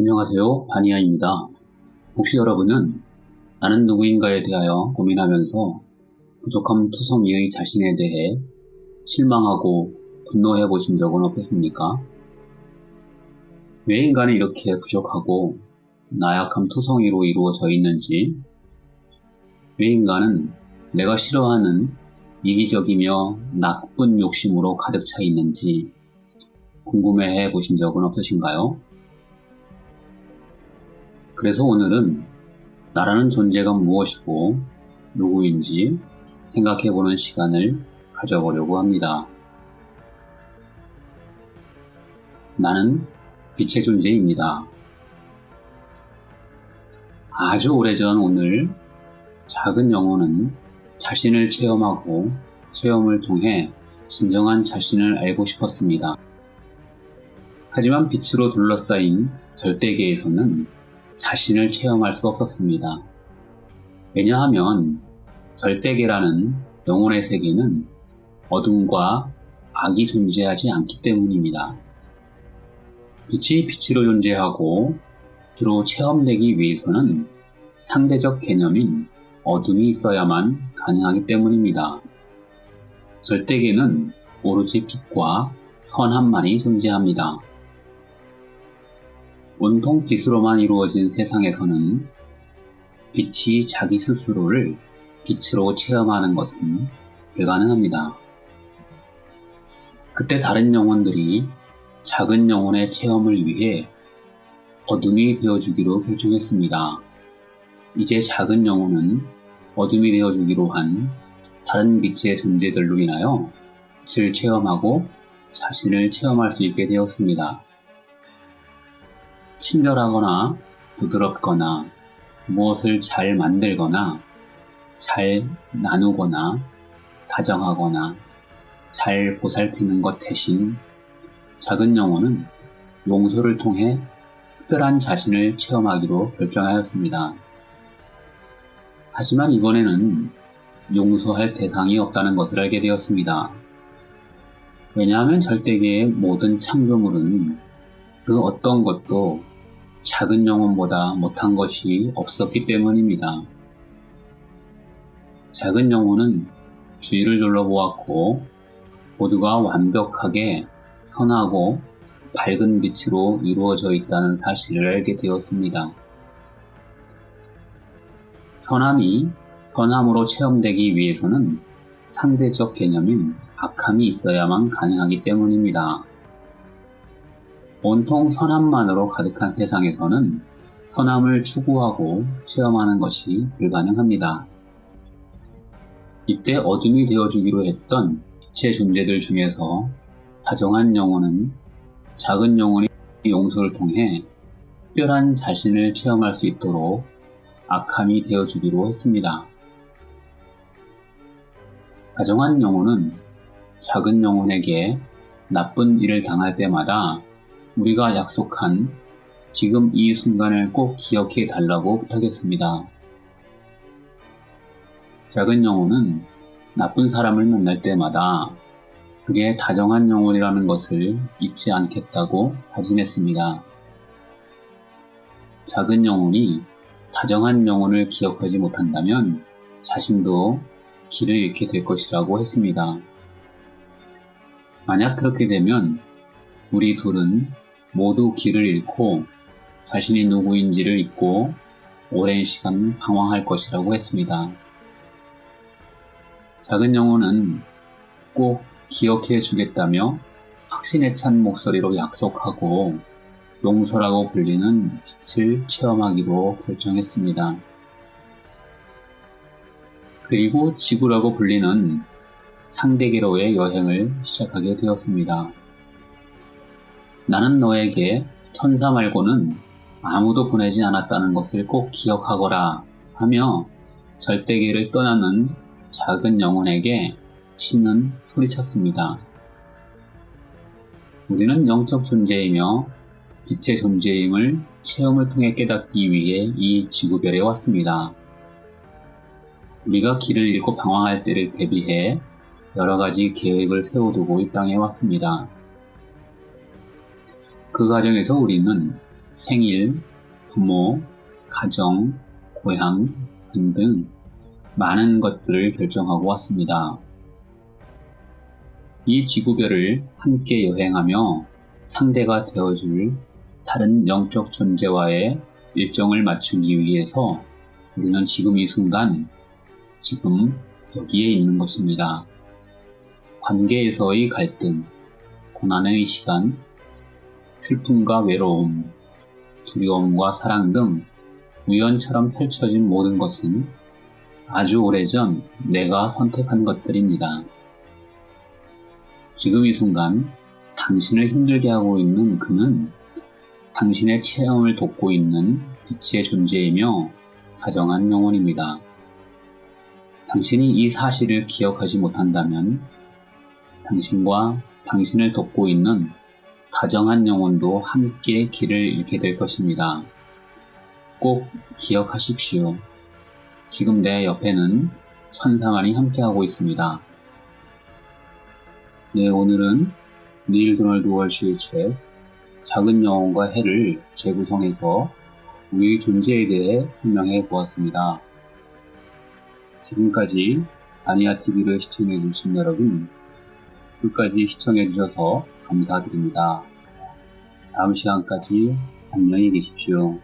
안녕하세요. 바니아입니다. 혹시 여러분은 나는 누구인가에 대하여 고민하면서 부족함 투성이의 자신에 대해 실망하고 분노해 보신 적은 없으십니까? 왜 인간은 이렇게 부족하고 나약함 투성이로 이루어져 있는지, 왜 인간은 내가 싫어하는 이기적이며 나쁜 욕심으로 가득 차 있는지 궁금해 보신 적은 없으신가요? 그래서 오늘은 나라는 존재가 무엇이고 누구인지 생각해보는 시간을 가져보려고 합니다. 나는 빛의 존재입니다. 아주 오래전 오늘 작은 영혼은 자신을 체험하고 체험을 통해 진정한 자신을 알고 싶었습니다. 하지만 빛으로 둘러싸인 절대계에서는 자신을 체험할 수 없었습니다. 왜냐하면 절대계라는 영혼의 세계는 어둠과 악이 존재하지 않기 때문입니다. 빛이 빛으로 존재하고 주로 체험되기 위해서는 상대적 개념인 어둠이 있어야만 가능하기 때문입니다. 절대계는 오로지 빛과 선함만이 존재합니다. 온통 빛으로만 이루어진 세상에서는 빛이 자기 스스로를 빛으로 체험하는 것은 불가능합니다. 그때 다른 영혼들이 작은 영혼의 체험을 위해 어둠이 되어주기로 결정했습니다. 이제 작은 영혼은 어둠이 되어주기로 한 다른 빛의 존재들로 인하여 빛을 체험하고 자신을 체험할 수 있게 되었습니다. 친절하거나 부드럽거나 무엇을 잘 만들거나 잘 나누거나 다정하거나 잘 보살피는 것 대신 작은 영혼은 용서를 통해 특별한 자신을 체험하기로 결정하였습니다. 하지만 이번에는 용서할 대상이 없다는 것을 알게 되었습니다. 왜냐하면 절대계의 모든 창조물은 그 어떤 것도 작은 영혼보다 못한 것이 없었기 때문입니다. 작은 영혼은 주위를 둘러보았고 모두가 완벽하게 선하고 밝은 빛으로 이루어져 있다는 사실을 알게 되었습니다. 선함이 선함으로 체험되기 위해서는 상대적 개념인 악함이 있어야만 가능하기 때문입니다. 온통 선함만으로 가득한 세상에서는 선함을 추구하고 체험하는 것이 불가능합니다. 이때 어둠이 되어주기로 했던 빛의 존재들 중에서 다정한 영혼은 작은 영혼의 용서를 통해 특별한 자신을 체험할 수 있도록 악함이 되어주기로 했습니다. 다정한 영혼은 작은 영혼에게 나쁜 일을 당할 때마다 우리가 약속한 지금 이 순간을 꼭 기억해 달라고 부탁했습니다. 작은 영혼은 나쁜 사람을 만날 때마다 그게 다정한 영혼이라는 것을 잊지 않겠다고 다짐했습니다. 작은 영혼이 다정한 영혼을 기억하지 못한다면 자신도 길을 잃게 될 것이라고 했습니다. 만약 그렇게 되면 우리 둘은 모두 길을 잃고 자신이 누구인지를 잊고 오랜 시간 방황할 것이라고 했습니다. 작은 영혼은 꼭 기억해 주겠다며 확신에 찬 목소리로 약속하고 용서라고 불리는 빛을 체험하기로 결정했습니다. 그리고 지구라고 불리는 상대계로의 여행을 시작하게 되었습니다. 나는 너에게 천사 말고는 아무도 보내지 않았다는 것을 꼭 기억하거라 하며 절대계를 떠나는 작은 영혼에게 신은 소리쳤습니다. 우리는 영적 존재이며 빛의 존재임을 체험을 통해 깨닫기 위해 이 지구별에 왔습니다. 우리가 길을 잃고 방황할 때를 대비해 여러 가지 계획을 세워두고 이 땅에 왔습니다. 그 과정에서 우리는 생일, 부모, 가정, 고향 등등 많은 것들을 결정하고 왔습니다. 이 지구별을 함께 여행하며 상대가 되어줄 다른 영적 존재와의 일정을 맞추기 위해서 우리는 지금 이 순간, 지금 여기에 있는 것입니다. 관계에서의 갈등, 고난의 시간, 슬픔과 외로움, 두려움과 사랑 등 우연처럼 펼쳐진 모든 것은 아주 오래전 내가 선택한 것들입니다. 지금 이 순간 당신을 힘들게 하고 있는 그는 당신의 체험을 돕고 있는 빛의 존재이며 다정한 영혼입니다. 당신이 이 사실을 기억하지 못한다면 당신과 당신을 돕고 있는 다정한 영혼도 함께 길을 잃게 될 것입니다. 꼭 기억하십시오. 지금 내 옆에는 천사만이 함께하고 있습니다. 네, 오늘은 닐 도널드 월시의 책 작은 영혼과 해를 재구성해서 우리 존재에 대해 설명해 보았습니다. 지금까지 아니아TV를 시청해 주신 여러분 끝까지 시청해 주셔서 감사드립니다. 다음 시간까지 안녕히 계십시오.